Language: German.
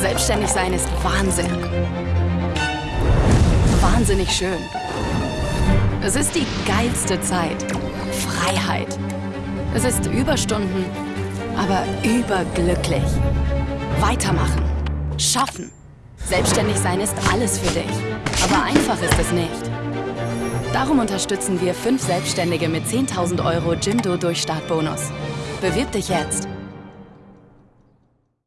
Selbstständig sein ist Wahnsinn. Wahnsinnig schön. Es ist die geilste Zeit. Freiheit. Es ist Überstunden, aber überglücklich. Weitermachen. Schaffen. Selbstständig sein ist alles für dich. Aber einfach ist es nicht. Darum unterstützen wir fünf Selbstständige mit 10.000 Euro Jimdo Durchstartbonus. Bewirb dich jetzt.